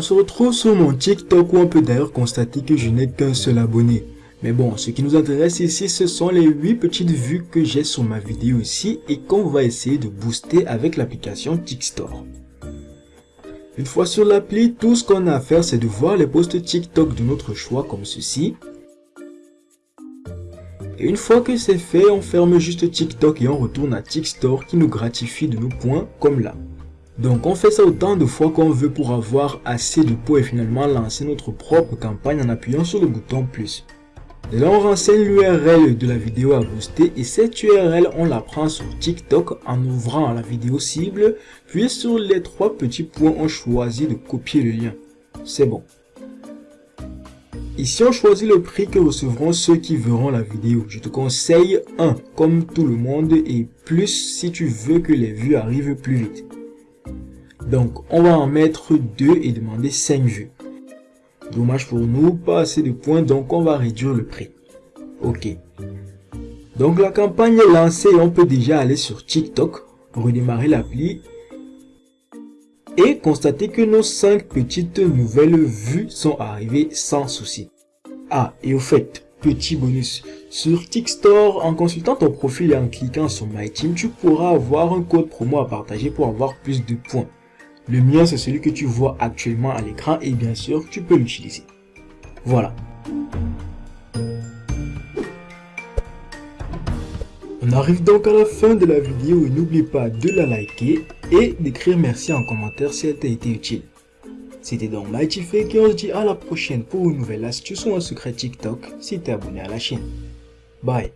se retrouve sur mon TikTok où on peut d'ailleurs constater que je n'ai qu'un seul abonné. Mais bon, ce qui nous intéresse ici, ce sont les 8 petites vues que j'ai sur ma vidéo ici et qu'on va essayer de booster avec l'application TikStore. Une fois sur l'appli, tout ce qu'on a à faire, c'est de voir les posts TikTok de notre choix comme ceci. Et une fois que c'est fait, on ferme juste TikTok et on retourne à TikStore qui nous gratifie de nos points comme là. Donc on fait ça autant de fois qu'on veut pour avoir assez de points et finalement lancer notre propre campagne en appuyant sur le bouton plus. Et là on renseigne l'URL de la vidéo à booster et cette URL on la prend sur TikTok en ouvrant la vidéo cible puis sur les trois petits points on choisit de copier le lien. C'est bon. Ici on choisit le prix que recevront ceux qui verront la vidéo. Je te conseille 1 comme tout le monde et plus si tu veux que les vues arrivent plus vite. Donc, on va en mettre 2 et demander 5 vues. Dommage pour nous, pas assez de points, donc on va réduire le prix. Ok. Donc la campagne est lancée on peut déjà aller sur TikTok, redémarrer l'appli et constater que nos 5 petites nouvelles vues sont arrivées sans souci. Ah, et au fait, petit bonus, sur TikTok, en consultant ton profil et en cliquant sur My Team, tu pourras avoir un code promo à partager pour avoir plus de points. Le mien, c'est celui que tu vois actuellement à l'écran et bien sûr, tu peux l'utiliser. Voilà. On arrive donc à la fin de la vidéo et n'oublie pas de la liker et d'écrire merci en commentaire si elle t'a été utile. C'était donc Mighty Fake et on se dit à la prochaine pour une nouvelle astuce ou un secret TikTok si t'es abonné à la chaîne. Bye